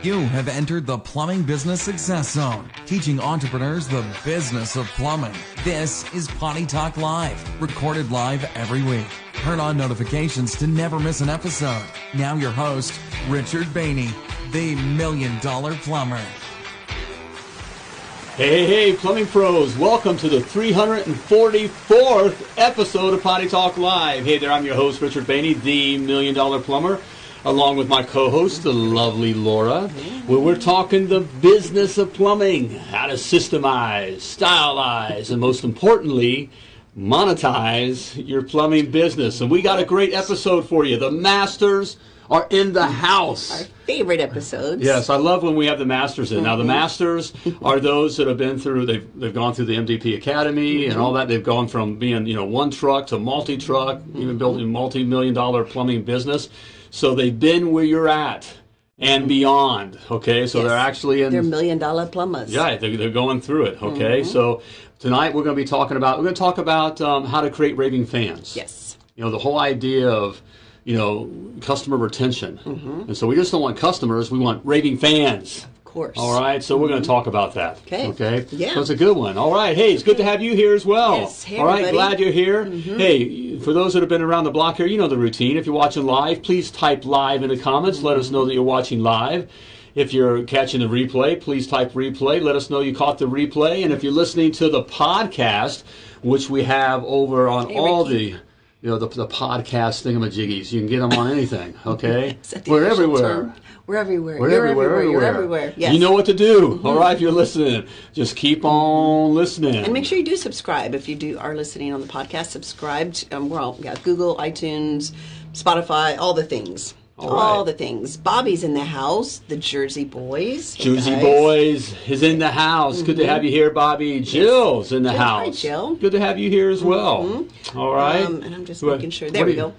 You have entered the Plumbing Business Success Zone, teaching entrepreneurs the business of plumbing. This is Potty Talk Live, recorded live every week. Turn on notifications to never miss an episode. Now, your host, Richard Bainey, the Million Dollar Plumber. Hey, hey, plumbing pros, welcome to the 344th episode of Potty Talk Live. Hey there, I'm your host, Richard Bainey, the Million Dollar Plumber, along with my co host, the lovely Laura, where we're talking the business of plumbing, how to systemize, stylize, and most importantly, monetize your plumbing business. And we got a great episode for you. The masters are in the house. Our favorite episodes. Yes, I love when we have the masters in. Now Mm-hmm. the masters are those that have been through they've they've gone through the MDP Academy and Mm-hmm. all that. They've gone from being, you know, one truck to multi truck, Mm-hmm. even building a multi million dollar plumbing business. So they've been where you're at and beyond. Okay. So Mm-hmm. Yes. they're actually in They're million dollar plumbers. yeah, they're, they're going through it. Okay. Mm-hmm. So tonight we're going to be talking about we're going to talk about um, how to create raving fans Yes. you know the whole idea of you know customer retention Mm-hmm. and so we just don't want customers we want raving fans Of course. all right so we're going to talk about that Okay. okay Yeah. so it's a good one all right hey it's good to have you here as well Yes. Hey, all right everybody. Mm-hmm. glad you're here hey for those that have been around the block here you know the routine if you're watching live please type live in the comments let us know that you're watching live if you're catching the replay, please type replay. Let us know you caught the replay. And if you're listening to the podcast, which we have over on Hey, all Ricky. the you know, the, the podcast thingamajiggies. You can get them on anything, okay? That the We're everywhere. We're everywhere. We're everywhere, everywhere. You're everywhere. everywhere. Yes. You know what to do, all right, if you're listening. Just keep on listening. and make sure you do subscribe if you do are listening on the podcast. Subscribe. To, um, we're all we got Google, iTunes, Spotify, all the things. All All right. the things. Bobby's in the house. The Jersey Boys. Jersey guys. Boys is in the house. Good to have you here, Bobby. Jill's in the Jill, hi. Jill. Good to have you here as well. All right. Um, and I'm just making sure. There we go.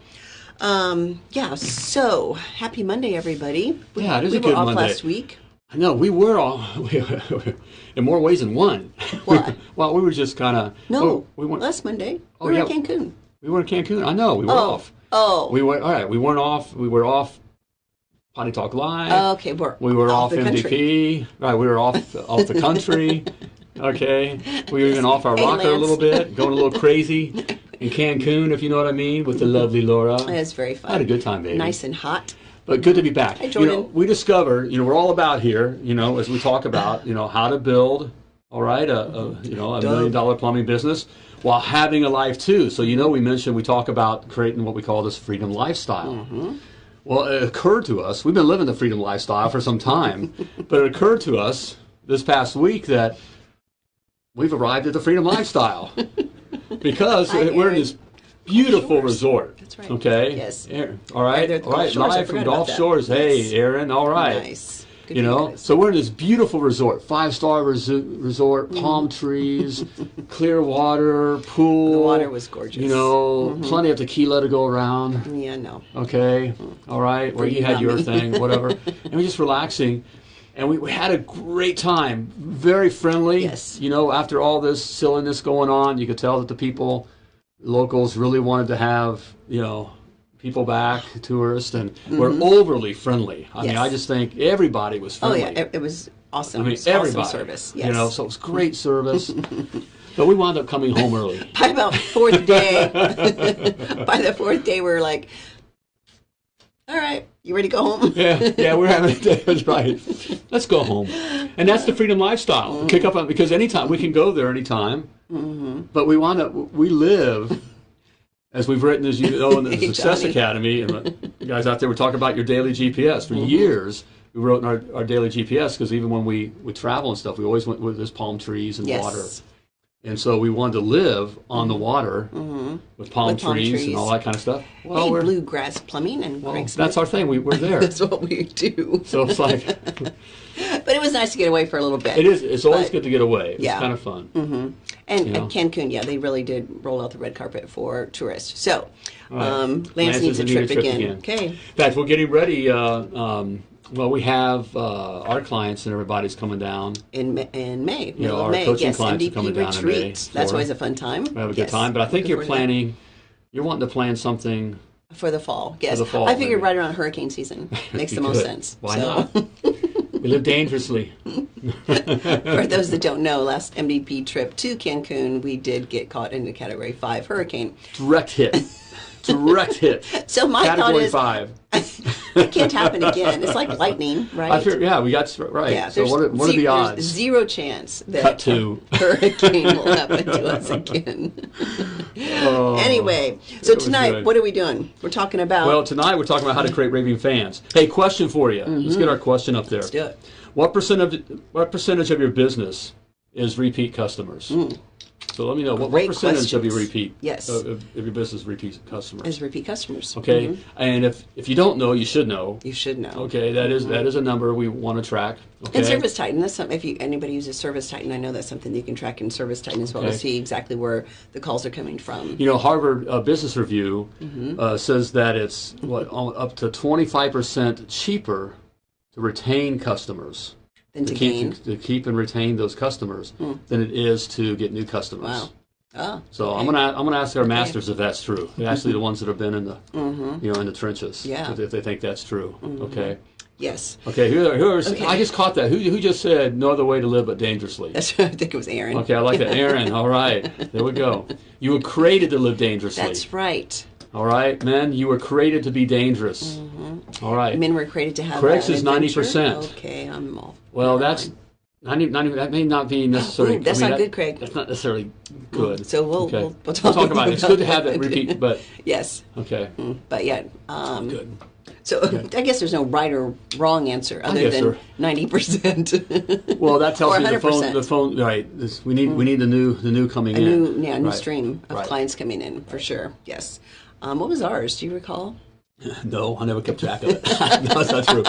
Um, yeah. So happy Monday, everybody. We, Yeah, it is we a were good off Monday. last week. I know we were all in more ways than one. What? well, we were just kind of No, we weren't. last Monday. Oh, we were yeah. in Cancun. We were in Cancun. I know we were Oh, off. Oh. We were all right. We weren't off. We were off. Potty Talk Live. okay, we're we were off, the MDP. country. Right. We were off off the country. Okay. We were even off our rocker a little bit, going a little crazy in Cancun, if you know what I mean, with the lovely Laura. It was very fun. I had a good time, baby. Nice and hot. But good to be back. Hi, You know, we discover, you know, we're all about here, you know, as we talk about, you know, how to build, all right, a, a you know, a million dollar plumbing business while having a life too. So, you know, we mentioned we talk about creating what we call this freedom lifestyle. Mm-hmm. Well, it occurred to us, we've been living the freedom lifestyle for some time, but it occurred to us this past week that we've arrived at the freedom lifestyle because Hi, we're in this beautiful Shores. resort. That's right. Okay. Yes. Aaron, All right. Right there at the all right. Live from Gulf. Shores. Hey. Aaron. All right. Nice. Good You know, so we're in this beautiful resort, five star resort, mm-hmm. palm trees, clear water, pool. The water was gorgeous. You know, mm-hmm. plenty of tequila to go around. yeah, no. Okay, mm. all right, where you had your thing, whatever, and we're just relaxing, and we, we had a great time, very friendly. Yes. You know, after all this silliness going on, you could tell that the people, locals, really wanted to have you know people back, tourists, and we're mm-hmm. overly friendly. I mean, I just think everybody was friendly. Oh yeah, it, it was awesome. I mean, It was everybody. awesome service. Yes. You know, so it was great service. but we wound up coming home early. by about fourth day, by the fourth day, we were like, "All right, you ready to go home?" yeah, yeah, we're having a day. That's right. Let's go home, and that's the freedom lifestyle. Mm-hmm. Kick up on because anytime we can go there anytime, mm-hmm. but we want to. We live, as we've written, as you know, in the Hey, Success Johnny. Academy, and guys out there were talking about your daily GPS for mm-hmm. years. We wrote in our, our daily GPS because even when we we travel and stuff, we always went with this palm trees and Yes. water. And so we wanted to live on the water mm-hmm. with palm, With palm trees, trees. and all that kind of stuff. Well, we're, bluegrass plumbing and well, that's our thing. We, we're there. That's what we do. so it's like But it was nice to get away for a little bit. It is. It's always But- good to get away. It's Yeah. kind of fun. Mm-hmm. And, you know. Cancun, yeah, they really did roll out the red carpet for tourists. So, right. um, Lance, Lance needs a trip, trip again. again. Okay. In fact, we're getting ready. Uh, um, well, we have uh, our clients and everybody's coming down. In, Ma- in May, middle our of May. coaching yes, clients are MDP coming down in May. That's always a fun time. We have a good Yes. time. But I think you're planning. You're wanting to plan something. for the fall. Yes, the fall, I figured maybe. right around hurricane season makes the most could. sense. Why So- not? We live dangerously. For those that don't know, last MDP trip to Cancun, we did get caught in a Category Five hurricane. Direct hit. Direct hit. So my Category thought is, five. it can't happen again. It's like lightning, right? Fear, yeah, we got right. Yeah, so what are, what are the odds? Zero chance that Cut to. hurricane will happen to us again. Oh. anyway, so Oh, tonight, what are we doing? We're talking about. Well, tonight we're talking about how to create raving fans. Hey, question for you. Mm-hmm. Let's get our question up there. Let's do it. What percent of what percentage of your business is repeat customers? Mm. So let me know what, what percentage of your repeat Yes. of, of your business repeat customers. as repeat customers. okay, Mhm. and if if you don't know, you should know. You should know. Okay, that is that is a number we want to track. Okay, And Service Titan, that's something, if you, anybody uses Service Titan, I know that's something you can track in Service Titan as well Okay. to see exactly where the calls are coming from. You know, Harvard uh, Business Review Mm-hmm. uh, says that it's what up to twenty five percent cheaper to retain customers. Then to keep gain. to keep and retain those customers than it is to get new customers. Wow. Oh, So I'm gonna I'm gonna ask our masters if that's true. They're actually the ones that have been in the you know in the trenches. Mm-hmm. Yeah. Mm-hmm. If, if they think that's true. Okay. yes. Okay. Who, who are, Okay. I just caught that. Who who just said no other way to live but dangerously? That's I think it was Aaron. Okay, I like that. Aaron. All right. There we go. You were created to live dangerously. That's right. All right, men. You were created to be dangerous. Mm-hmm. All right. Men were created to have Correct is 90%. Okay, I'm all. Well, that's not even, not even, that may not be necessarily. Ooh, that's I mean, not that- good, Craig. That's not necessarily good. So we'll- Okay. we'll- we'll talk about it. It's good to have that it. repeat, but Yes, okay, mm, but yeah. Um, good. So I guess there's no right or wrong answer other than ninety percent. Well, that tells me the phone. The phone. Right. This, we need. We mm. need the new. The new coming A in. new, yeah, new Right. stream of Right. clients coming in for sure. Yes. Um, what was ours? Do you recall? No, I never kept track of it. no, that's not true.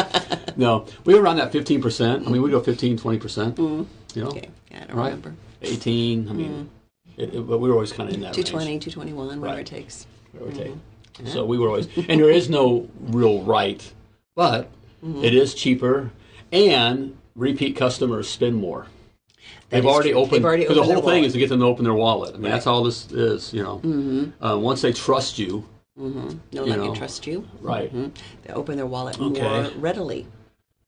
No, we were around that fifteen percent. I mean, we go 15, 20 percent. You know. Okay, yeah, I don't right? remember. Eighteen. I mean, it, it, but we were always kind of in that 220, range. 221, whatever Right. it takes. give or take. Mm-hmm. So we were always, and there is no real right, but Mm-hmm. it is cheaper, and repeat customers spend more. They've already opened. They've already the whole thing is to get them to open their wallet. I mean, Right. that's all this is. You know, mm-hmm. uh, once they trust you, No, You I know. trust you. right? Mhm. They open their wallet Okay. more readily,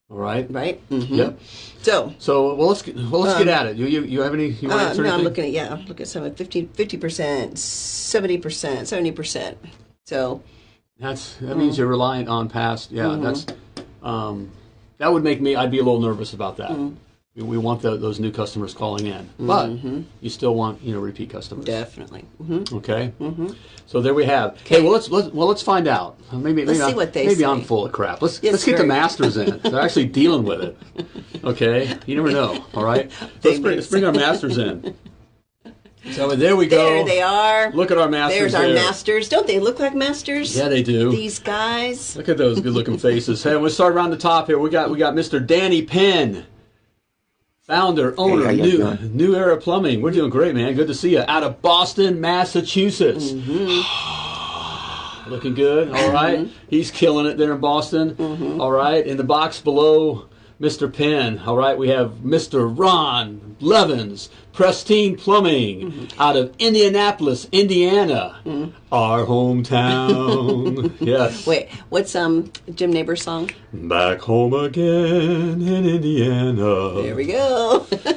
All right. right? Mm-hmm. Yep. So, So well, let's get, well let's get at it. You you, you have any? You want uh, answer no, I'm looking at yeah, I'm looking at some 50 percent, seventy percent, seventy percent. So That's that Mm. means you're reliant on past. Yeah, Mm-hmm. that's um, that would make me. I'd be a little nervous about that. We, want the, those new customers calling in, but Mm-hmm. you still want you know repeat customers. definitely. hmm Okay. So there we have. Hey, well let's, let's well let's find out. Maybe Let's maybe, see I'm, what they maybe say. I'm full of crap. Let's Yes, let's get the masters in. They're actually dealing with it. Okay. You never know. All right. Let's bring, let's bring our masters in. So there we go. There they are. Look at our masters. There's our there. masters. Don't they look like masters? Yeah, they do. These guys. Look at those good-looking faces. Hey, we'll start around the top here. We got we got Mr. Danny Penn, founder, owner, you new? New Era Plumbing. We're doing great, man. Good to see you. Out of Boston, Massachusetts. Looking good. All right. He's killing it there in Boston. All right. In the box below, Mr. Penn. All right. We have Mr. Ron Levins, Pristine Plumbing, mm-hmm. out of Indianapolis, Indiana, mm-hmm. our hometown. yes. Wait, what's um Jim Nabors song? Back home again in Indiana. There we go.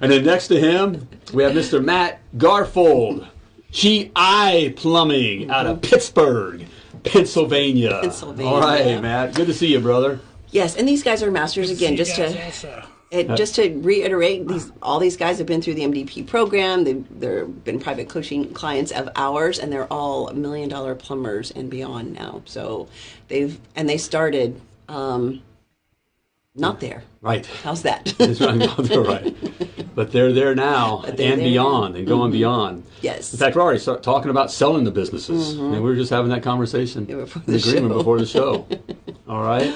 And then next to him, we have Mr. Matt Garfold, GI Plumbing out of mm-hmm. Pittsburgh, Pennsylvania. Pennsylvania. All right, Matt. Good to see you, brother. yes, and these guys are masters again. Just to it, just to reiterate, these all these guys have been through the MDP program. They've they've been private coaching clients of ours, and they're all million dollar plumbers and beyond now. So they've and they started um, not there. Right. How's that? Right. Right. But they're there now they're and there beyond and going beyond. Yes. In fact, we're already start talking about selling the businesses. And we were just having that conversation Yeah, before the agreement show. before the show. All right.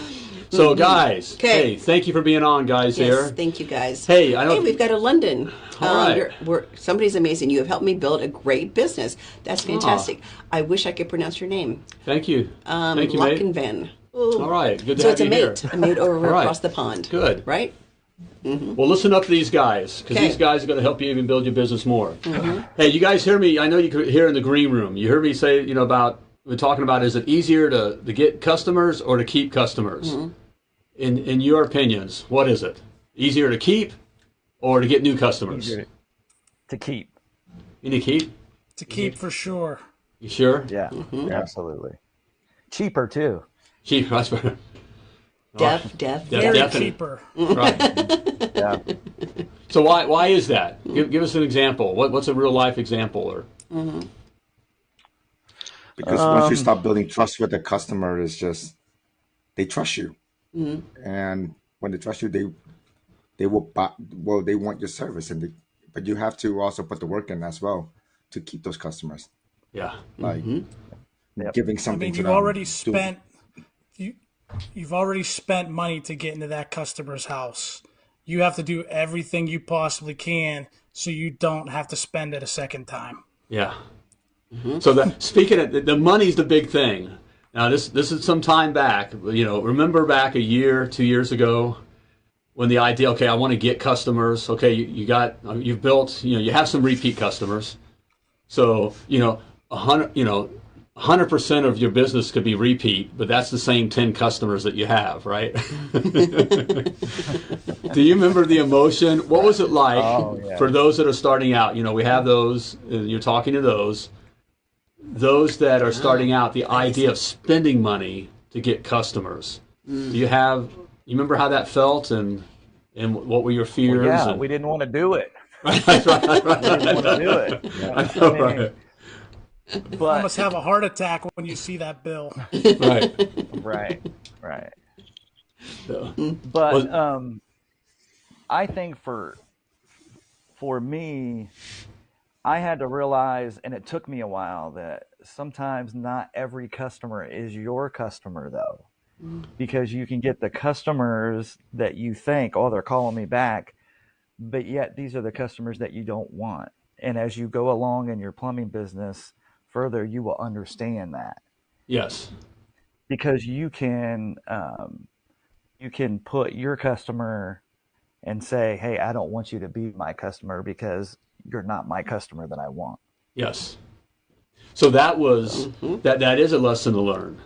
So, guys, 'Kay. hey, thank you for being on, guys. Yes, here. thank you guys. Hey, I know- Hey, we've got a London. Um, All right. you're- we're, somebody's amazing. You have helped me build a great business. That's fantastic. I wish I could pronounce your name. Thank you. Um, thank you, mate. Lockenven. All right. Good to So have it's a mate, here. a mate over right. across the pond. Good. right? Well, listen up to these guys because Okay. these guys are going to help you even build your business more. Mm-hmm. Hey, you guys hear me? I know you could hear in the green room. You heard me say, you know, about we're talking about is it easier to, to get customers or to keep customers? Mm-hmm. in in your opinions, what is it? Easier to keep or to get new customers? Easier to keep. You need to keep. To keep for sure. You sure? Yeah, absolutely. Cheaper too. Cheap. That's better. Deaf, deaf, Yeah, Very definitely. cheaper. Right. Yeah. So why why is that? Give, give us an example. What what's a real life example? Or mm-hmm. because once you um, stop building trust with the customer, it's just they trust you, mm-hmm. and when they trust you, they they will buy. Well, they want your service, and they, but you have to also put the work in as well to keep those customers. yeah, Like mm-hmm. Yep. giving I something mean, to you've them. already spent you you've already spent money to get into that customer's house. You have to do everything you possibly can so you don't have to spend it a second time. yeah. Mm-hmm. So that speaking of the, the money's the big thing. Now this this is some time back. You know, remember back a year, two years ago, when the idea, okay, I want to get customers. Okay, you, you got you've built, you know, you have some repeat customers. So you know, a hundred, you know, hundred percent of your business could be repeat, but that's the same ten customers that you have, right? Do you remember the emotion? What was it like Oh, yeah. for those that are starting out? You know, we have those. uh, You're talking to those. Those that are starting out, the idea of spending money to get customers. Do you have? You remember how that felt, and and what were your fears? Yeah, and- we didn't want to do it. That's right, right, We didn't want to do it. I know, right, But Almost have a heart attack when you see that bill. right. right, right. So, But Was- um, I think for for me, I had to realize, and it took me a while, that sometimes not every customer is your customer, though, because you can get the customers that you think, oh, they're calling me back, but yet these are the customers that you don't want. And as you go along in your plumbing business further, you will understand that yes. because you can um, you can put your customer and say, "Hey, I don't want you to be my customer because you're not my customer that I want." Yes. So that was that. That is a lesson to learn.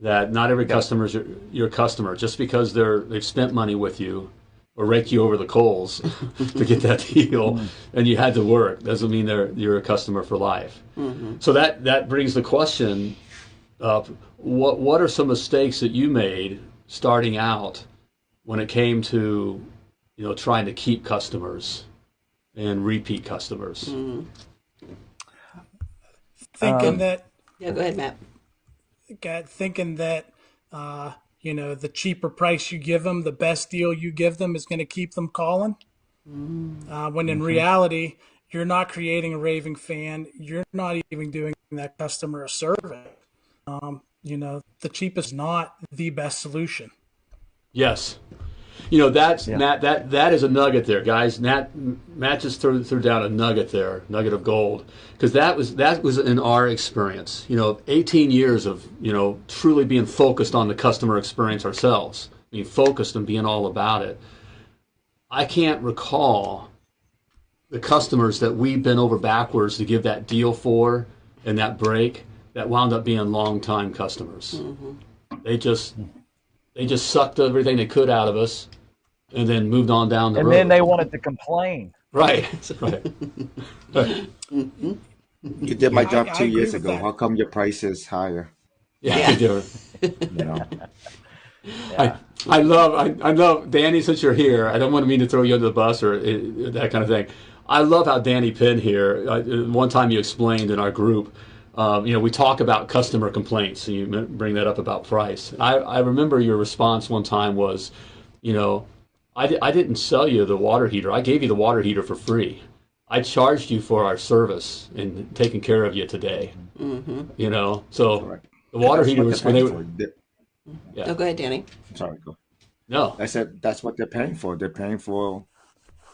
That not every customer is your, your customer. Just because they're they've spent money with you or raked you over the coals to get that deal, and you had to work doesn't mean they're you're a customer for life. So that that brings the question up: what what are some mistakes that you made starting out when it came to you know trying to keep customers and repeat customers? Thinking Um, that Yeah, go ahead, Matt. got thinking that uh, you know the cheaper price you give them, the best deal you give them is going to keep them calling. Uh, when in reality, you're not creating a raving fan. You're not even doing that customer a service. Um, you know, the cheapest is not the best solution. Yes. You know that's Matt. That that is a nugget there, guys. Matt Matt just threw, threw down a nugget there, nugget of gold, because that was that was in our experience. You know, 18 years of you know truly being focused on the customer experience ourselves, being focused and being all about it. I can't recall the customers that we've been over backwards to give that deal for and that break that wound up being long time customers. Mm-hmm. They just they just sucked everything they could out of us and then moved on down the And road. then they wanted to complain. right, right, right. You did my job I two agree years ago. that. How come your price is higher? Yeah, Yeah. they do. You know, I, I love I, I love Danny. Since you're here, I don't want to mean to throw you under the bus or uh, that kind of thing. I love how Danny Penn here. Uh, one time you explained in our group, um, you know, we talk about customer complaints, and you bring that up about price. I, I remember your response one time was, you know, I, di- I didn't sell you the water heater. I gave you the water heater for free. I charged you for our service and taking care of you today. You know, so Correct. the water heater was when they were for. They- Oh, go ahead, Danny. Sorry, go. no. I said that's what they're paying for. They're paying for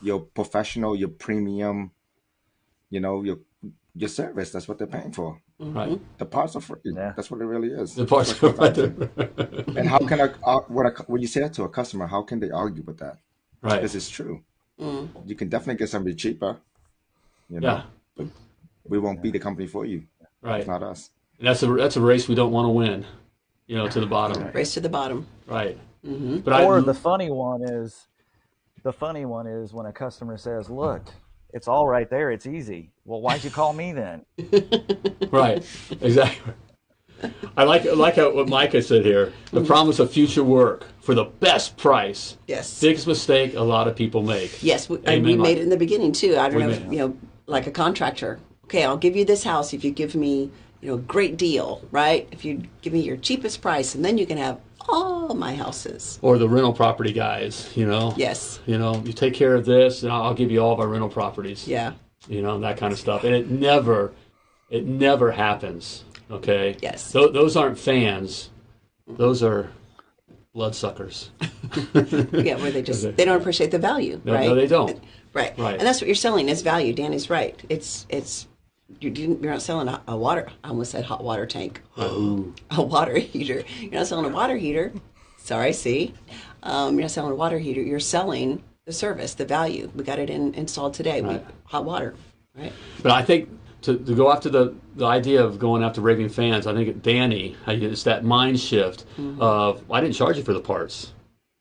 your professional, your premium, you know, your your service. That's what they're paying for. Right. The parts are free. Yeah. That's what it really is. The parts That's what right it comes down there. to. And how can I, uh, when, I, when you say that to a customer, how can they argue with that? Right. This is true. You can definitely get somebody cheaper. You know, Yeah. but we won't be the company for you. Right. It's not us. And that's a that's a race we don't want to win. You know, to the bottom. Race to the bottom. Right. But I, or the funny one is, the funny one is when a customer says, "Look, it's all right there. It's easy." Well, why'd you call me then? right, exactly. I like I like how, what Micah said here. The Mm-hmm. promise of future work for the best price. Yes. Biggest mistake a lot of people make. Yes, we, and Amen, we Mike. made it in the beginning too. I don't We know, if, you know, like a contractor. Okay, I'll give you this house if you give me, you know, a great deal, right? If you give me your cheapest price, and then you can have all my houses. Or the rental property guys, you know. Yes. You know, you take care of this, and I'll give you all of our rental properties. Yeah. you know that kind of stuff and it never it never happens okay Yes. Tho- those aren't fans those are bloodsuckers Yeah, where they just they don't appreciate the value, No, right? no, they don't. Right. Right. And that's what you're selling is value. Danny's right. It's it's you didn't, you're not selling a, a water. I almost said hot water tank. Oh. a water heater. You're not selling a water heater. Sorry, see, um, you're not selling a water heater. You're selling the service, the value. We got it in, installed today. We, hot water, right? but i think to, to go after the, the idea of going after raving fans i think danny it's that mind shift of i didn't charge you for the parts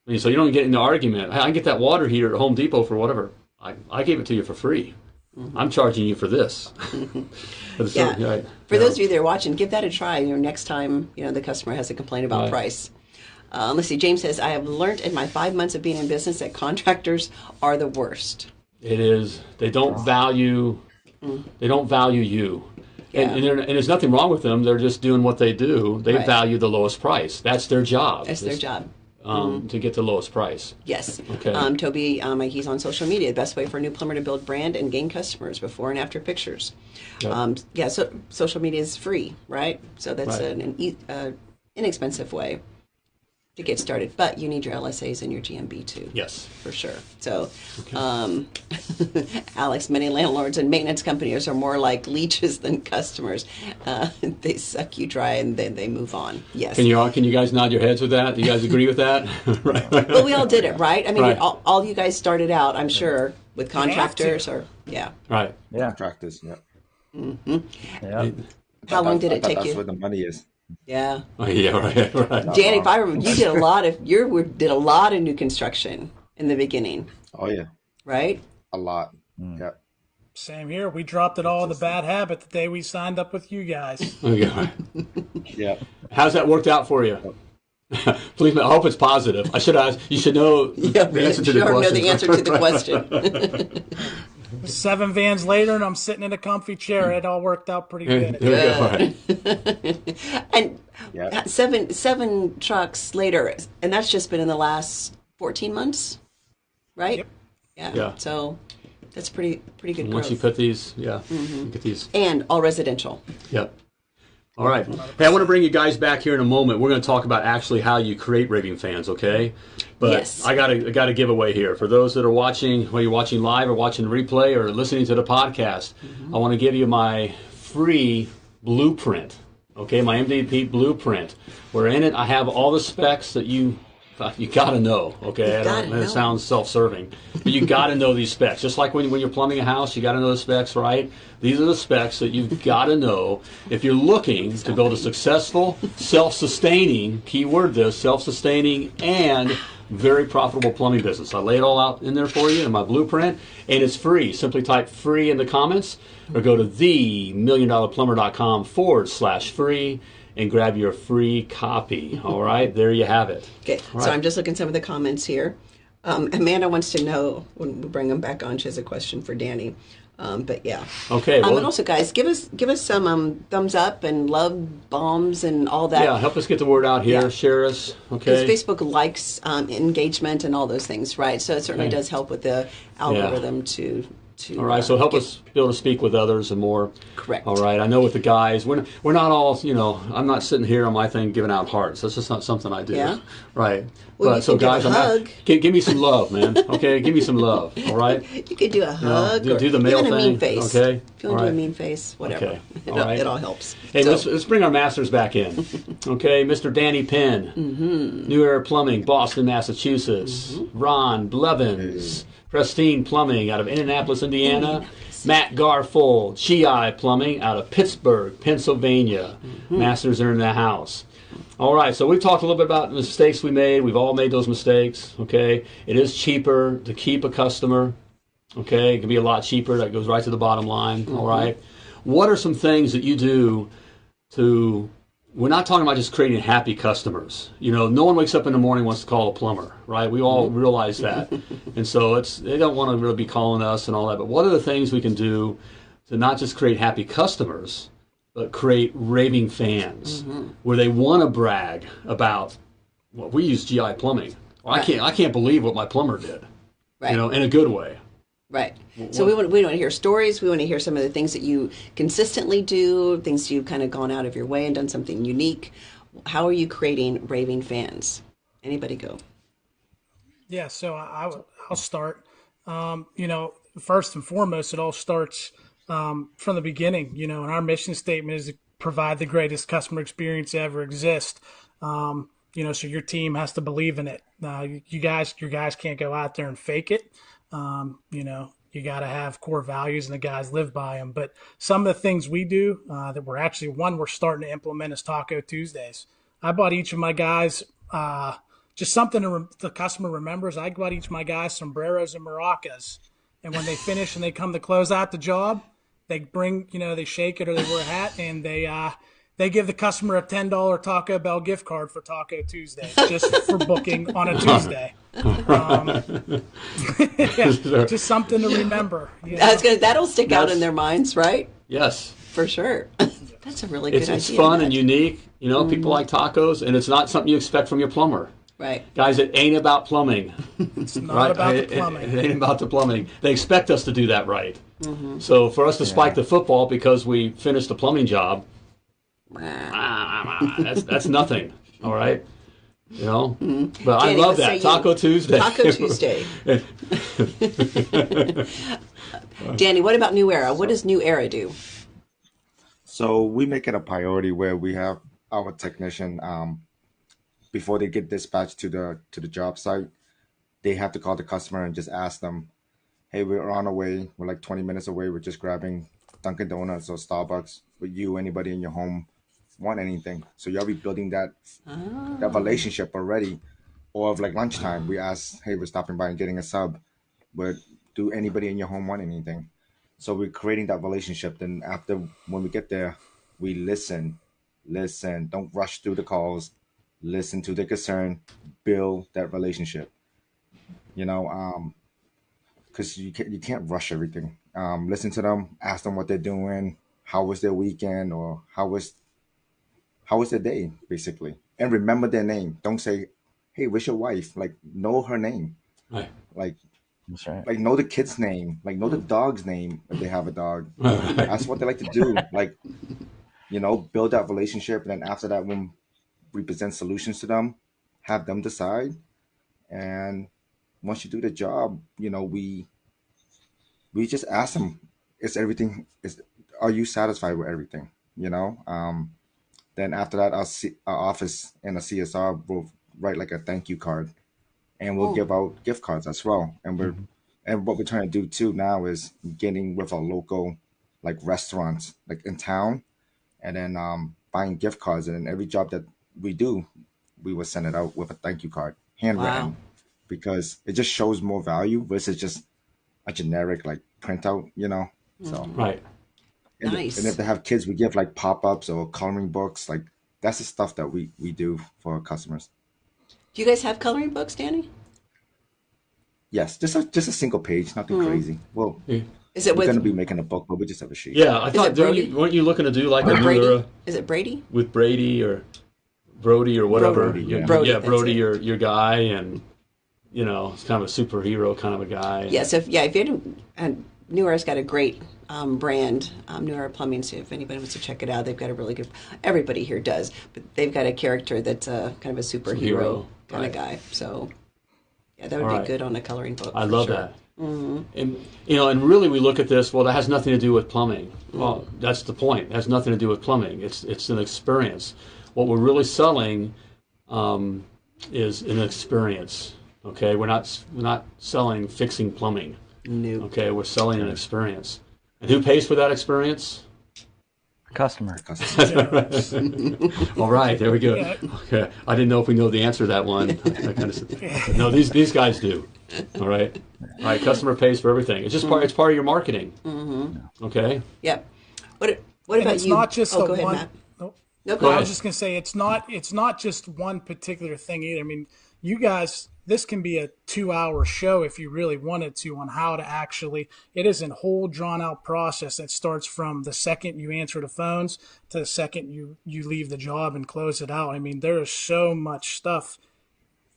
I mean, so you don't get into the argument i I get that water heater at home depot for whatever i, I gave it to you for free i'm charging you for this For Yeah. right. For Yeah. those of you that are watching, give that a try. You know, next time you know the customer has a complaint about Right. price. Uh, let's see. James says, "I have learned in my five months of being in business that contractors are the worst." It is. They don't value. They don't value you. Yeah. And, and, and there's nothing wrong with them. They're just doing what they do. They Right. value the lowest price. That's their job. That's their job. Um, To get the lowest price. Yes. Okay. Um, Toby, um, he's on social media. The best way for a new plumber to build brand and gain customers before and after pictures. Yep. Um, yeah. So social media is free, right? So that's Right. an, an e- uh, inexpensive way to get started, but you need your LSAs and your GMB too. Yes. for sure. So, um, Alex, many landlords and maintenance companies are more like leeches than customers. Uh, they suck you dry and then they move on. Yes. Can you all? Can you guys nod your heads with that? Do you guys agree with that? right. well, we all did it, right? I mean, Right. all, all you guys started out, I'm sure, with contractors or yeah. Right. Yeah, Contractors. Yeah. yeah. How long did it take that's you? where the money is. Yeah, Oh, yeah. Right. Right. Danny, if I remember, you did a lot of you were- did a lot of new construction in the beginning, Oh yeah, right? a lot. Hmm. Yeah. Same here. We dropped it all the bad habit the day we signed up with you guys. Okay. Right. Yeah. How's that worked out for you? Please, I hope it's positive. I should ask. You should know Yeah, the answer to sure the know the answer to the question. Seven vans later, and I'm sitting in a comfy chair. It all worked out pretty good. we go. All right. and Yeah. seven seven trucks later, and that's just been in the last fourteen months, right? Yep. Yeah. Yeah. So that's pretty pretty good Once growth. you put these, yeah, Mm-hmm. get these. and all residential. Yep. All right. Hey, I want to bring you guys back here in a moment. We're going to talk about actually how you create raving fans, okay? But Yes. I got to I got to give away here for those that are watching, whether you're watching live or watching the replay or listening to the podcast. Mm-hmm. I want to give you my free blueprint, okay? My MDP blueprint. Where in it I have all the specs that you you got to know, okay? I don't- It sounds self-serving, but you got to know these specs. Just like when, when you're plumbing a house, you got to know the specs, right? These are the specs that you've got to know if you're looking to build a successful, self-sustaining, keyword this, self-sustaining and very profitable plumbing business. I lay it all out in there for you in my blueprint, and it's free. Simply type free in the comments or go to themilliondollarplumber.com forward slash free and grab your free copy. All right, there you have it. Okay. All So. I'm just looking at some of the comments here. Um, Amanda wants to know when we bring them back on. She has a question for Danny. Um, but yeah. Okay, Um, and also, guys, give us give us some um, thumbs up and love bombs and all that. Yeah, help us get the word out here. Yeah. Share us. Okay. Because Facebook likes um, engagement and all those things, right? So it certainly Okay. does help with the algorithm to to. All right, uh, so help get- us be able to speak with others and more. Correct. All right, I know with the guys, we're, we're not all, you know, I'm not sitting here on my thing giving out hearts. That's just not something I do. Yeah? Right. Well, but you so can give a guys, I'm hug. not, give, give me some love, man. Okay, give me some love. All right. You could do a hug do- or do the male even a mean thing, face. okay? If you want All to do a mean face, whatever. Okay. It, All all, right. it all helps. Hey, So- let's, let's bring our masters back in. Okay, Mr. Danny Penn, Mm-hmm. New Era Plumbing, Boston, Massachusetts. Ron Blevins, Pristine Plumbing out of Indianapolis, Indiana. Matt Garfold, GI Plumbing out of Pittsburgh, Pennsylvania. Mm-hmm. Masters are in the house. All right, so we've talked a little bit about the mistakes we made. We've all made those mistakes. Okay, it is cheaper to keep a customer. Okay, it can be a lot cheaper. That goes right to the bottom line. All right, what are some things that you do to? We're not talking about just creating happy customers. You know, no one wakes up in the morning and wants to call a plumber, right? We all mm-hmm. realize that, and so it's they don't want to really be calling us and all that. But what are the things we can do to not just create happy customers, but create raving fans mm-hmm. where they want to brag about well we use GI plumbing. Well, I can't I can't believe what my plumber did. Right. You know, in a good way. Right. So we want we want to hear stories. We want to hear some of the things that you consistently do, things you've kind of gone out of your way and done something unique. How are you creating raving fans? Anybody go? Yeah, so I, I'll start. Um, you know, first and foremost, it all starts um, from the beginning. You know, and our mission statement is to provide the greatest customer experience ever exist. Um, you know, so your team has to believe in it. Uh, you, you guys, your guys can't go out there and fake it. Um, you know, you got to have core values, and the guys live by them. But some of the things we do uh, that we're actually one we're starting to implement is Taco Tuesdays. I bought each of my guys. Uh, just something to re- the customer remembers. I bought each of my guys sombreros and maracas, and when they finish and they come to close out the job, they bring you know they shake it or they wear a hat and they uh, they give the customer a ten dollar Taco Bell gift card for Taco Tuesday just for booking on a Tuesday. Um, yeah, just something to remember. you know? Gonna that'll stick out in their minds, right? Yes. For sure. That's a really It's good it's idea. fun and unique. You know, people like tacos and it's not something you expect from your plumber. Right. Guys, it ain't about plumbing. It's not right? about It- the it- plumbing. It, ain't about the plumbing. They expect us to do that right. So for us to spike the football because we finished the plumbing job, that's that's nothing. All right. You know, but I love what say that you? Taco Tuesday. Taco Tuesday. Danny, what about New Era? What does New Era do? So we make it a priority where we have our technician um, before they get dispatched to the to the job site, they have to call the customer and just ask them, "Hey, we're on our way. We're like 20 minutes away. We're just grabbing Dunkin' Donuts or Starbucks. Would you, anybody in your home, want anything?" So you're already building that that relationship already. Or of like lunchtime, we ask, "Hey, we're stopping by and getting a sub. But do anybody in your home want anything?" So we're creating that relationship. Then after when we get there, we listen, listen. Don't rush through the calls. Listen to the concern. Build that relationship. You know, um, because you can't you can't rush everything. Um, listen to them. Ask them what they're doing. How was their weekend, or how was how was their day, basically. And remember their name. Don't say, "Hey, where's your wife?" Like know her name. Right. Like That's right. like know the kid's name, like know the dog's name if they have a dog. That's what they like to do. Like, you know, build that relationship, and then after that, when we present solutions to them, have them decide. And once you do the job, you know, we we just ask them, is everything is are you satisfied with everything? You know? Um then after that our, C, our office and the CSR will write like a thank you card and we'll Oh. give out gift cards as well. And we're mm-hmm. and what we're trying to do too now is getting with our local like restaurants like in town and then um buying gift cards and then every job that we do we will send it out with a thank you card handwritten Wow. because it just shows more value versus just a generic like printout you know so mm-hmm. Right. And, Nice. and if they have kids we give like pop-ups or coloring books like that's the stuff that we we do for our customers Do you guys have coloring books, Danny? yes just a just a single page nothing Hmm. crazy well Is it we're with gonna be making a book but we just have a sheet Yeah, I Is thought it don't you, weren't you looking to do like a Brady? era Is it Brady? with Brady or Brody or whatever? Brody, Your- yeah. Brody, yeah, Brody, your your guy, and you know, it's kind of a superhero kind of a guy. Yeah. So if, yeah, if you didn't, and New Era's got a great um, brand, um, New Era Plumbing. So if anybody wants to check it out, they've got a really good. Everybody here does, but they've got a character that's a kind of a superhero kind right. of guy. So yeah, that would All be right. good on a coloring book. I love sure. that. And you know, and really, we look at this. Well, that has nothing to do with plumbing. Well, that's the point. It has nothing to do with plumbing. It's it's an experience. What we're really selling um, is an experience. Okay, we're not we're not selling fixing plumbing. New. Okay, we're selling an experience. And who pays for that experience? Customer. All right, there we go. Okay, I didn't know if we know the answer to that one. I, I kind of no, these these guys do. All right, all right. Customer pays for everything. It's just part. It's part of your marketing. Mm-hmm. Okay. Yep. What What And about it's you? not just oh, the go ahead, one. Matt. Nope. No, Go go I ahead. was just gonna say it's not it's not just one particular thing either. I mean, you guys, this can be a two-hour show if you really wanted to on how to actually. It is a whole drawn-out process that starts from the second you answer the phones to the second you you leave the job and close it out. I mean, there is so much stuff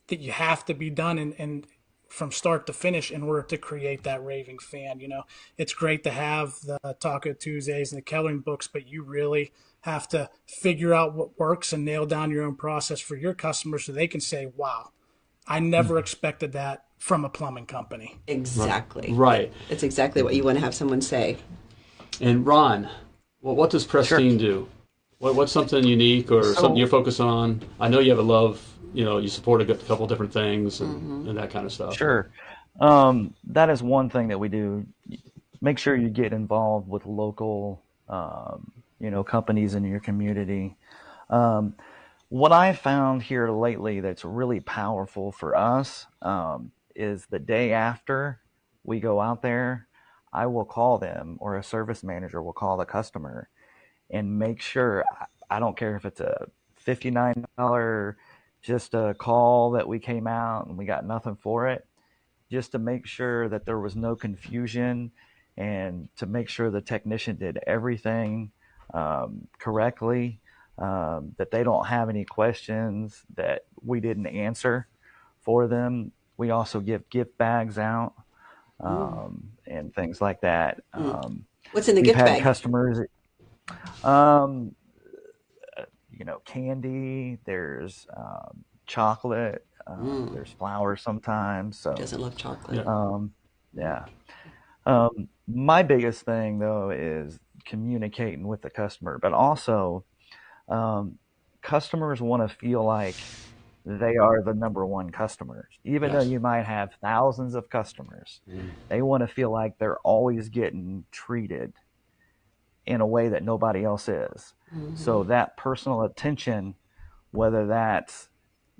that you have to be done and and from start to finish in order to create that raving fan. You know, it's great to have the Taco Tuesdays and the Kellering books, but you really have to figure out what works and nail down your own process for your customers so they can say, wow, I never expected that from a plumbing company. Exactly. Right. It's exactly what you want to have someone say. And Ron, well, what does Pristine do? What, what's something unique or something you're focused on? I know you have a love. You know, you support a good- couple different things and, and that kind of stuff. Sure. Um, that is one thing that we do. Make sure you get involved with local, um, you know, companies in your community. Um, what I found here lately that's really powerful for us um, is the day after we go out there, I will call them or a service manager will call the customer and make sure I don't care if it's a $59 just a call that we came out and we got nothing for it just to make sure that there was no confusion and to make sure the technician did everything um, correctly um, that they don't have any questions that we didn't answer for them. We also give gift bags out um, and things like that. Um, What's in the gift bag? customers um you know candy there's um, chocolate um, there's flowers sometimes so Doesn't love chocolate. um yeah. Um my biggest thing though is communicating with the customer but also um customers want to feel like they are the number one customers even Yes. though you might have thousands of customers they want to feel like they're always getting treated in a way that nobody else is. So that personal attention, whether that's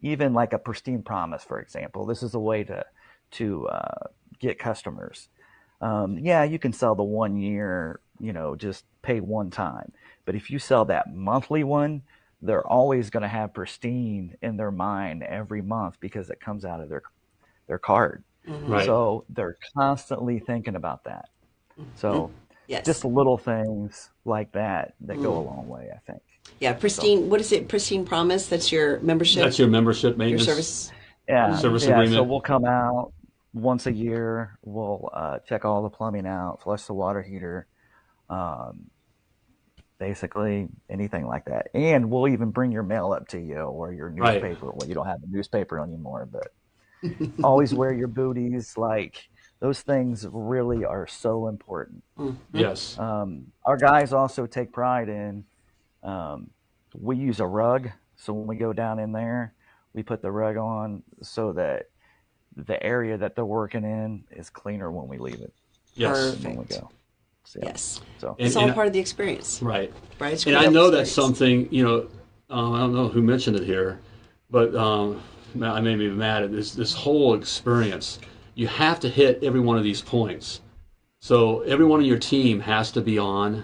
even like a pristine promise, for example, this is a way to to uh, get customers. Um, yeah, you can sell the one year, you know, just pay one time. But if you sell that monthly one, they're always going to have pristine in their mind every month because it comes out of their their card. Right. So they're constantly thinking about that. So Yes. just little things like that that go a long way, I think. yeah. Pristine. What is it? Pristine Promise. That's your membership. That's your membership maintenance. your service. Yeah. Service yeah, So we'll come out once a year. We'll uh, check all the plumbing out, flush the water heater, um, basically anything like that. And we'll even bring your mail up to you or your Right. newspaper. Well, you don't have a newspaper anymore, but always wear your booties. Like those things really are so important. Yes. Um, our guys also take pride in um, we use a rug. So when we go down in there, we put the rug on so that the area that they're working in is cleaner when we leave it yes. than when we Perfect. go. So, yeah. Yes. So And- It's all and- part of the experience, Right. right? And I know that's something, you know, uh, I don't know who mentioned it here, but um, I made me mad at this, this whole experience. You have to hit every one of these points. So everyone on your team has to be on.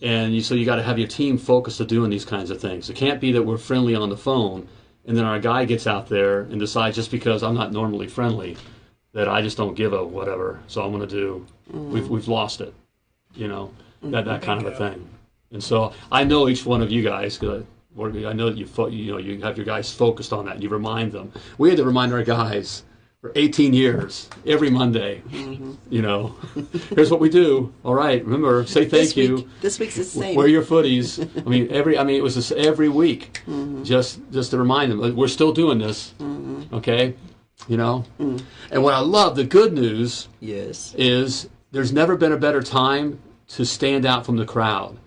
And you, so you got to have your team focused to doing these kinds of things. It can't be that we're friendly on the phone and then our guy gets out there and decides just because I'm not normally friendly that I just don't give a whatever. So I'm going to do. We've mm. we've lost it, you know, that that mm-hmm. kind of a thing. And so I know each one of you guys because I know that you fo- you know you have your guys focused on that. and You remind them. We had to remind our guys for 18 years every Monday. Mm-hmm. You know, here's what we do. All right, remember say thank this you. Week, this week's the same. Wear your footies. I mean, every. I mean, it was just every week, Mm-hmm. just just to remind them we're still doing this. Mm-hmm. Okay, you know. Mm. And what I love, the good news yes. is there's never been a better time to stand out from the crowd,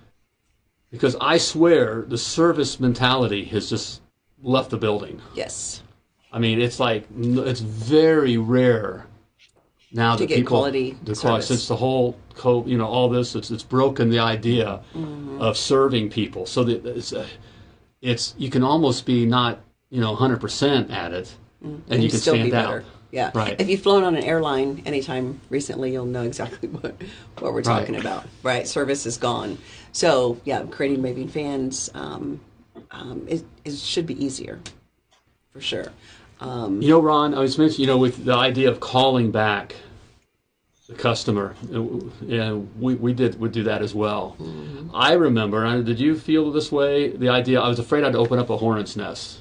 because I swear the service mentality has just left the building. Yes. I mean, it's like it's very rare now To that get people quality the quality since the whole co you know all this it's it's broken the idea Mm-hmm. of serving people so that it's uh, it's you can almost be not you know 100% at it and, you can still stand be out better. Yeah. Right. If you've flown on an airline anytime recently, you'll know exactly what, what we're talking Right. about. Right. Service is gone. So yeah, creating raving fans um, um, it, it should be easier, for sure. Um, You know, Ron, I was mentioning, you know, with the idea of calling back the customer, and we, we did would do that as well. I remember, and did you feel this way? The idea, I was afraid I'd open up a hornet's nest.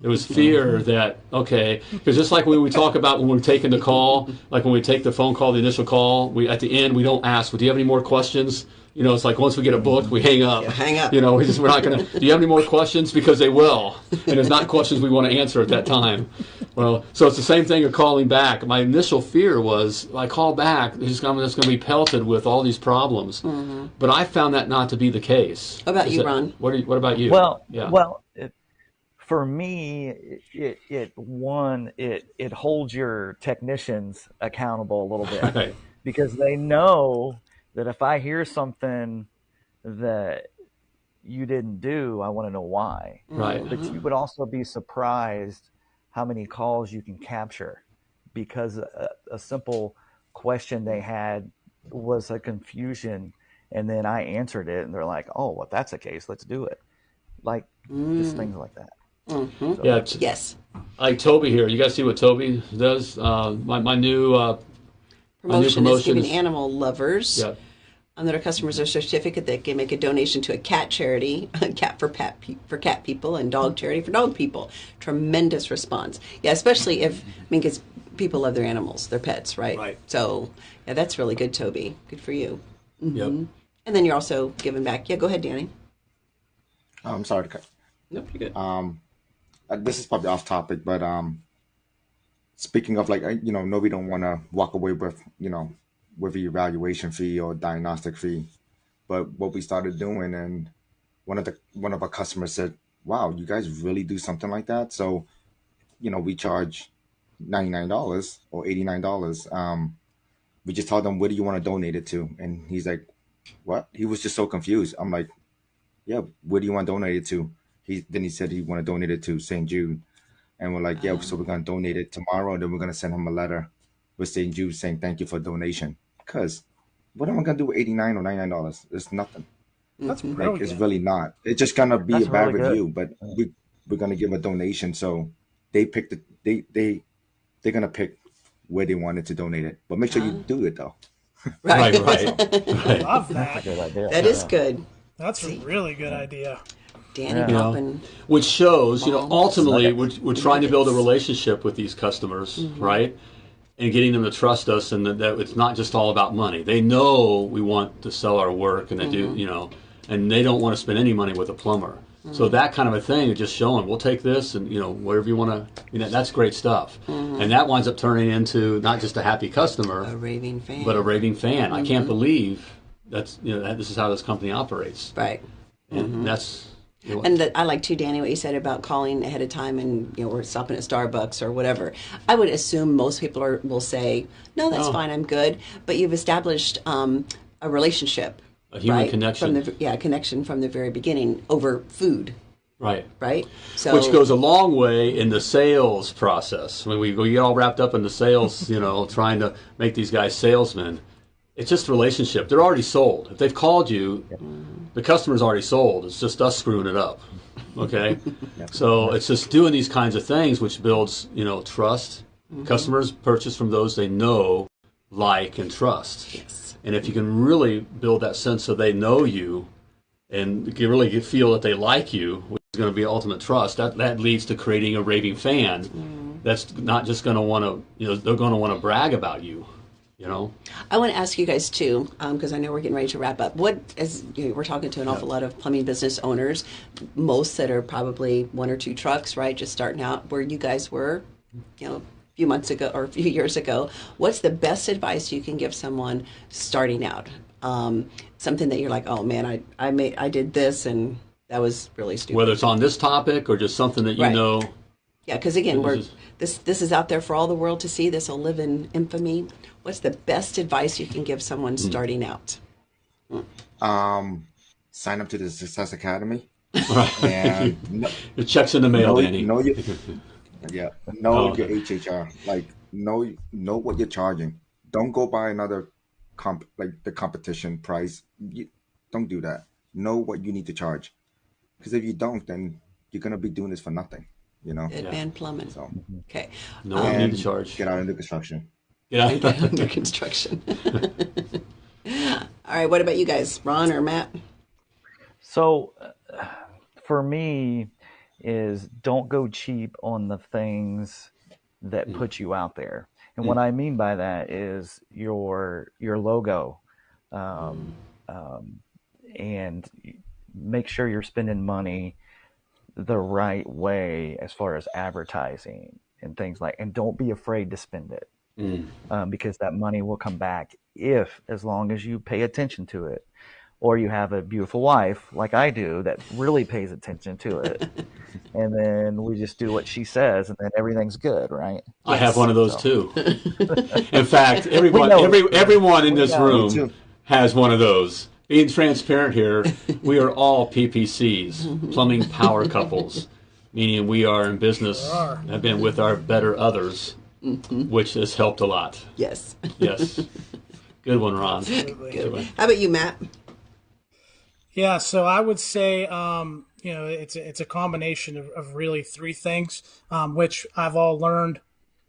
There was fear that okay, because just like when we talk about when we're taking the call, like when we take the phone call, the initial call, we at the end we don't ask, well, "Do you have any more questions?" You know, it's like once we get a book, we hang up. Yeah, hang up. You know, we just we're not going to. Do you have any more questions? Because they will, and it's not questions we want to answer at that time. Well, so it's the same thing of calling back. My initial fear was I call back, it's just going to be pelted with all these problems. Mm-hmm. But I found that not to be the case. How about Is you, that- Ron? What, are you, what about you? Well, yeah. well, it, for me, it, it, one it it holds your technicians accountable a little bit because they know that if I hear something that you didn't do, I want to know why. Right. But you would also be surprised how many calls you can capture because a, a simple question they had was a confusion and then I answered it and they're like, "Oh, well, that's the case, let's do it." Like just mm. things like that. Yeah, it's- yes. like Toby here. You guys see what Toby does? Uh, my, my new, uh, my new Promotion is giving promotions. animal lovers Yeah. um, that are customers a certificate that can make a donation to a cat charity, cat for pet pe- for cat people, and dog charity for dog people. Tremendous response. Yeah, especially if I mean, because people love their animals, their pets, right? Right. So yeah, that's really good, Toby. Good for you. Yep. And then you're also giving back. Yeah, go ahead, Danny. Oh, I'm sorry to cut. Nope, you're good. Um, this is probably off topic, but um, speaking of like, uh, you know, nobody don't want to walk away with, you know, with the evaluation fee or diagnostic fee. But what we started doing, and one of the one of our customers said, "Wow, you guys really do something like that." So, you know, we charge ninety nine dollars or eighty nine dollars. Um, we just told them, "Where do you want to donate it to?" And he's like, "What?" He was just so confused. I'm like, "Yeah, where do you want to donate it to?" He then he said he want to donate it to St. Jude, and we're like, "Yeah, so we're gonna donate it tomorrow, and then we're gonna send him a letter with St. Jude saying thank you for donation." Cause what am I gonna do with eighty nine or ninety nine dollars? It's nothing. That's mm-hmm. Like brilliant. it's really not. It's just gonna be That's a bad really review, but we we're gonna give a donation. So they pick the they they they're gonna pick where they wanted to donate it. But make sure you ah. do it though. Right, right, right. Love That's a that. good idea. That is good. That's a really good idea. Danny Yeah. You know, which shows, you know, ultimately we're, we're trying to build a relationship with these customers, Mm-hmm. right? And getting them to trust us and that, that it's not just all about money. They know we want to sell our work and they Mm-hmm. do, you know, and they don't want to spend any money with a plumber. So Mm-hmm. that kind of a thing is just showing, we'll take this and, you know, wherever you want to, you know, that's great stuff. Mm-hmm. And that winds up turning into not just a happy customer, A raving fan. but a raving fan. I Mm-hmm. can't believe that's, you know, that this is how this company operates. right. And that's, And that I like too, Danny, what you said about calling ahead of time and you know we're stopping at Starbucks or whatever. I would assume most people are will say, "No, that's Oh. fine, I'm good." But you've established um, a relationship, A human right? connection. from the yeah connection from the very beginning over food, right. right? So which goes a long way in the sales process. When we, we get all wrapped up in the sales, you know, trying to make these guys salesmen, it's just relationship. They're already sold. If they've called you, the customer's already sold. It's just us screwing it up. Okay, so it's just doing these kinds of things which builds, you know, trust. Mm-hmm. Customers purchase from those they know, like, and trust. Yes. And if you can really build that sense so they know you, and really feel that they like you, which is going to be ultimate trust, that, that leads to creating a raving fan that's not just going to want to, you know, they're going to want to brag about you, you know? I want to ask you guys too, because I know we're getting ready to wrap up. What, as you know, we're talking to an awful lot of plumbing business owners, most that are probably one or two trucks, right, just starting out, where you guys were, you know, a few months ago or a few years ago. What's the best advice you can give someone starting out? Um, something that you're like, oh man, I I made I did this and that was really stupid. Whether it's on this topic or just something that you Right. know, Yeah, because again, This we're is- this this is out there for all the world to see. This will live in infamy. What's the best advice you can give someone Hmm. starting out? Um, sign up to the Success Academy Right. and know, Your check's in the mail, know, Danny. know your yeah know Oh, your okay. HHR. Like know know what you're charging. Don't go buy another comp like the competition price. You, don't do that. Know what you need to charge. Because if you don't, then you're gonna be doing this for nothing. You know. Advan Plumbing. So Okay. No one need and to charge. get out into construction. Yeah. Under construction. all right. What about you guys, Ron or Matt? So, uh, for me, is don't go cheap on the things that put you out there. And what I mean by that is your your logo, um, um, and make sure you're spending money the right way as far as advertising and things like. And don't be afraid to spend it Mm. um, because that money will come back if, as long as you pay attention to it, or you have a beautiful wife like I do that really pays attention to it, and then we just do what she says, and then everything's good, right? I have one of those So- too. In fact, everyone, every everyone in this room has one of those. Being transparent here, we are all PPCs, plumbing power couples, meaning we are in business, are. have been with our better others, which has helped a lot. Yes. Yes, good one, Ron. Good. One. How about you, Matt? Yeah, so I would say, um, you know, it's a, it's a combination of, of really three things, um, which I've all learned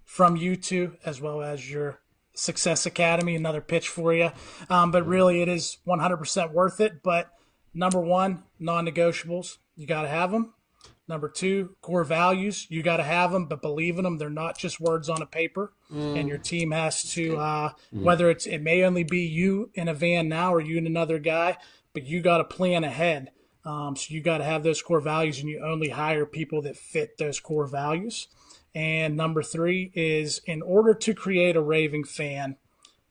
from you two, as well as your Success Academy. Another pitch for you, um, but really, it is 100% worth it. But number one, non-negotiables, you got to have them. Number two, core values, you got to have them, but believe in them. They're not just words on a paper. And your team has to, uh, whether it's, it may only be you in a van now or you and another guy, but you got to plan ahead. Um, so you got to have those core values and you only hire people that fit those core values. And number three is in order to create a raving fan,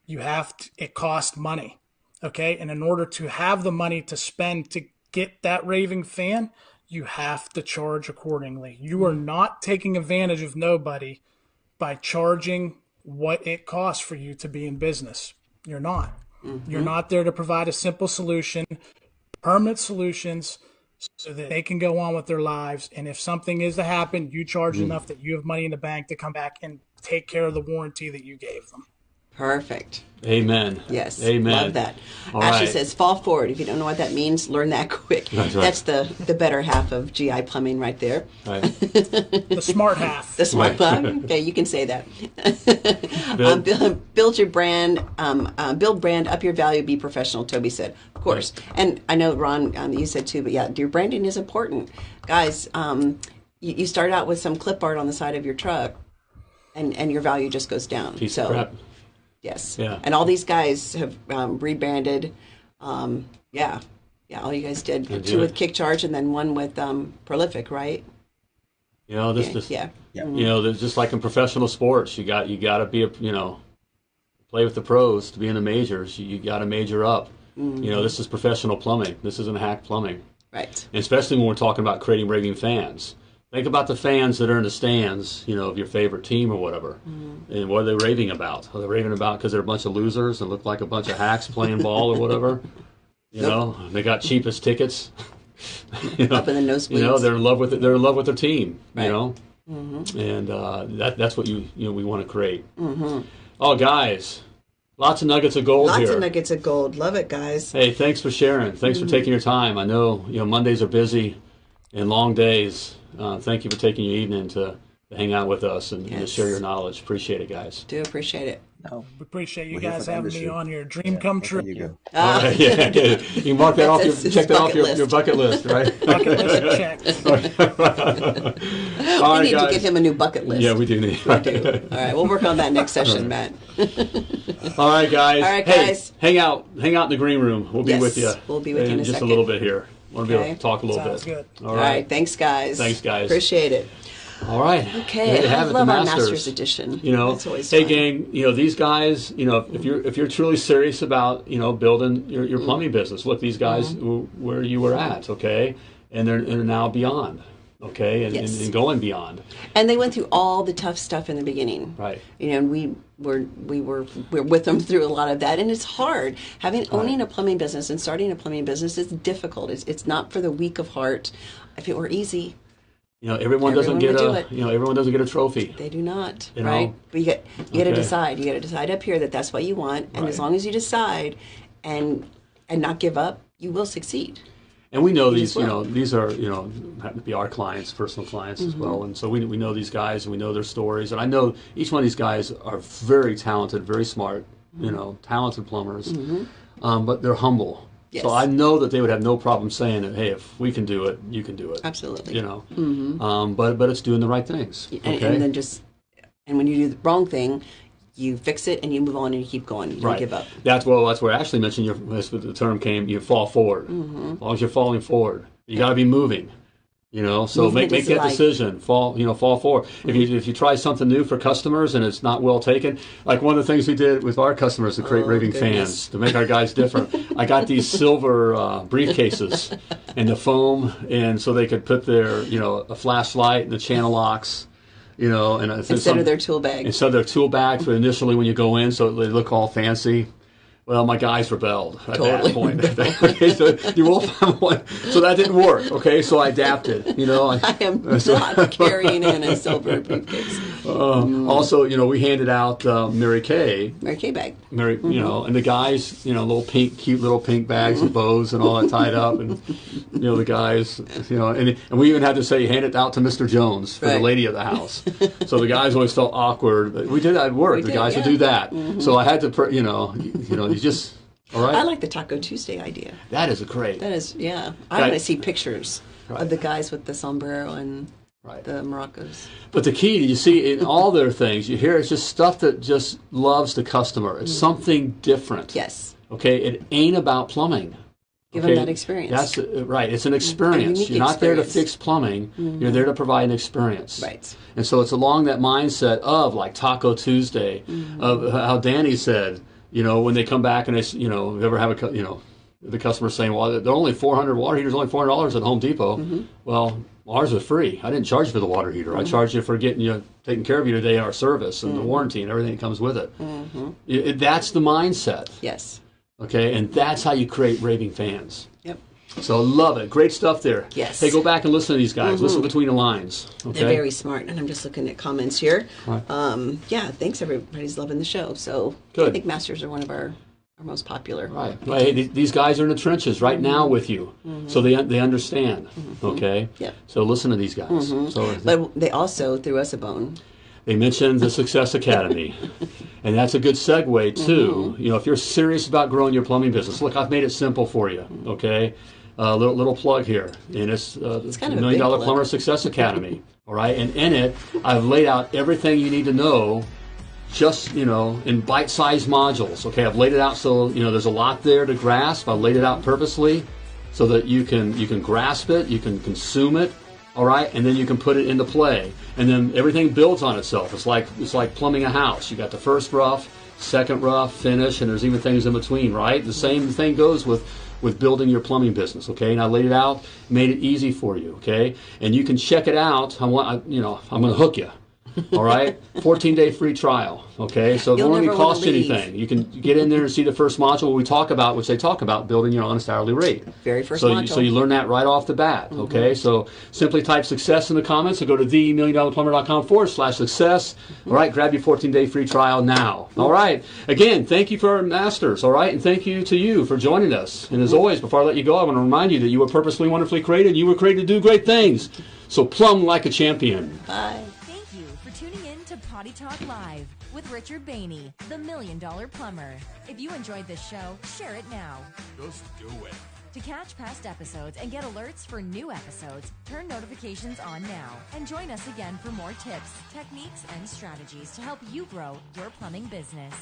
you have to, it costs money. Okay. And in order to have the money to spend to get that raving fan, you have to charge accordingly. You are not taking advantage of nobody by charging what it costs for you to be in business. You're not. You're mm-hmm. not there to provide a simple solution, permanent solutions so that they can go on with their lives. And if something is to happen, you charge hmm. enough that you have money in the bank to come back and take care of the warranty that you gave them. Perfect. Amen. Yes. Amen. Love that. All Ashley right. says, fall forward. If you don't know what that means, learn that quick. That's right. That's the, the better half of GI plumbing right there. Right. The smart half. The smart Right. plug. Okay, you can say that. Build- um, build, build your brand, um, uh, build brand, up your value, be professional. Toby said, of course. And I know Ron, um, you said too, but yeah, your branding is important, guys. Um, you, you start out with some clip art on the side of your truck, and and your value just goes down. Piece so of crap. Yes, Yeah. And all these guys have um, rebranded. Um, yeah, yeah. All you guys did do two with it. KickCharge and then one with um, Prolific, right? You know, this, Yeah, this yeah. you know, there's just like in professional sports, you got you got to be a you know, play with the pros to be in the majors. You, you got to major up. You know, this is professional plumbing. This isn't hack plumbing, Right. and especially when we're talking about creating raving fans. Think about the fans that are in the stands, you know, of your favorite team or whatever, and what are they raving about? Are they raving about because they're a bunch of losers and look like a bunch of hacks playing ball or whatever? You know, they got cheapest tickets. you know, Up in the nosebleeds. you know, they're in love with it. They're in love with their team. Right. You know, and uh, that that's what you you know we want to create. Mm-hmm. Oh, guys, lots of nuggets of gold Lots here. of nuggets of gold. Love it, guys. Hey, thanks for sharing. Thanks Mm-hmm. for taking your time. I know you know Mondays are busy and long days. Uh, thank you for taking your evening to, to hang out with us and, and to share your knowledge. Appreciate it, guys. Do appreciate it. No, We appreciate you We're guys for the having me on here. Dream come true. you go. Ah, yeah, yeah. You can mark that off. Your, check that off bucket your, list. your bucket list, right? Bucket list check. All we right, need to get him a new bucket list. Yeah, we do need. All right, we'll work on that next session, Matt. All right, guys. All right, hey, guys. hang out, hang out in the green room. We'll be Yes, with you. we'll be with you in just second. a little bit here. Want to be able to talk a little Sounds bit. good. All All right. thanks, guys. Thanks, guys. Appreciate it. All right. Okay, I it, love the our Masters. Masters edition. You know, That's always hey fun. gang, you know these guys. You know, if you're if you're truly serious about you know building your, your plumbing business, look these guys Mm-hmm. where you were at, okay, and they're they're now beyond. okay, and, Yes. and, and going beyond. And they went through all the tough stuff in the beginning. Right. You know, and we were we were we're with them through a lot of that, and it's hard. Having owning a plumbing business and starting a plumbing business is difficult. It's it's not for the weak of heart. If it were easy, You know, everyone doesn't get a it. you know everyone doesn't get a trophy. they do not. You know? right? But you get you got to decide. You got to decide up here that that's what you want, and as long as you decide, and and not give up, you will succeed. And we know these, you know, these are, you know, happen to be our clients, personal clients as Mm-hmm. well. And so we, we know these guys and we know their stories. And I know each one of these guys are very talented, very smart, Mm-hmm. you know, talented plumbers, um, but they're humble. Yes. So I know that they would have no problem saying that, hey, if we can do it, you can do it. Absolutely. You know, um, but but it's doing the right things. and, okay? and then just and when you do the wrong thing, you fix it and you move on and you keep going. You don't right. give up. That's well. That's where Ashley mentioned. Your, the term came. You fall forward. Mm-hmm. As long as you're falling forward, you got to be moving. You know, so Movement make make that life. decision. Fall, you know, fall forward. If you if you try something new for customers and it's not well taken, like one of the things we did with our customers to create Oh, raving goodness. fans to make our guys different. I got these silver uh, briefcases and the foam, and so they could put their you know a flashlight and the channel locks. You know, and Instead of their tool bag. instead of their tool bag for initially when you go in, so they look all fancy. Well, my guys rebelled at Totally. that point. okay, so you will find one. So that didn't work. Okay, so I adapted. You know, I am not carrying in a silver briefcase. Uh, also, you know, we handed out uh, Mary Kay, Mary Kay bag. Mary, Mm-hmm. you know, and the guys, you know, little pink, cute little pink bags with bows and all that tied up, and you know, the guys, you know, and and we even had to say hand it out to Mr. Jones for the lady of the house. so the guys always felt awkward, but we did that at work. We the did, guys would yeah. do Mm-hmm. that. So I had to, pr- you know, you, you know, you just all right. I like the Taco Tuesday idea. that is a great. That is, yeah. I want to see pictures Right. of the guys with the sombrero and Right. the maracas. But the key, you see, in all their things, you hear it's just stuff that just loves the customer. It's something different. Mm-hmm. Yes. Okay, it ain't about plumbing. Give Okay? them that experience. That's uh, right. It's an experience. You're not there to fix plumbing. You're there to provide an experience. Right. And so it's along that mindset of like Taco Tuesday, Mm-hmm. of how Danny said, you know, when they come back and they, you know, ever have a, you know, the customer saying, well, they're only 400 water heaters, only 400 dollars at Home Depot. Mm-hmm. Well, ours was free. I didn't charge you for the water heater. I charged you for getting you taking care of you today, our service and the warranty and everything that comes with it. It- it- that's the mindset. yes. Okay, and that's how you create raving fans. Yep. So love it. Great stuff there. Yes. Mm-hmm. Hey, go back and listen to these guys. Listen between the lines. Okay. They're very smart, and I'm just looking at comments here. Right. Um, yeah, thanks. Everybody's loving the show. So I think masters are one of our, our most popular. Right. Well, hey, th- these guys are in the trenches right now with you, so they they understand. Okay. Mm-hmm. Yep. So listen to these guys. So But they also threw us a bone. they mentioned the Success Academy, and that's a good segue too. Mm-hmm. You know, if you're serious about growing your plumbing business, look, I've made it simple for you. Okay. A little, little plug here, and it's, uh, it's kind of Million Dollar plug. Plumber Success Academy. all right, and in it, I've laid out everything you need to know just you know in bite-sized modules. Okay i've laid it out so you know there's a lot there to grasp. I laid it out purposely so that you can you can grasp it you can consume it all right? And then you can put it into play. And then everything builds on itself. It's like it's like plumbing a house. You got the first rough second rough finish and there's even things in between right? The same thing goes with with building your plumbing business okay? And i laid it out made it easy for you okay? And you can check it out. I want I, you know i'm going to hook you all right? 14 day free trial okay? So it won't even cost you anything. You can get in there and see the first module we talk about which they talk about building your honest hourly rate. Very first so you, so you learn that right off the bat mm-hmm. okay? So simply type success in the comments or go to themilliondollarplumber.com forward slash success. Mm-hmm. All right grab your 14 day free trial now. All right. Again thank you for our masters all right? And thank you to you for joining us. And as always before i let you go i want to remind you that you were purposely wonderfully created. You were created to do great things. So plumb like a champion. Bye. Potty Talk Live with Richard Bainey, the Million Dollar Plumber. If you enjoyed this show, share it now. Just do it. To catch past episodes and get alerts for new episodes, turn notifications on now and join us again for more tips, techniques, and strategies to help you grow your plumbing business.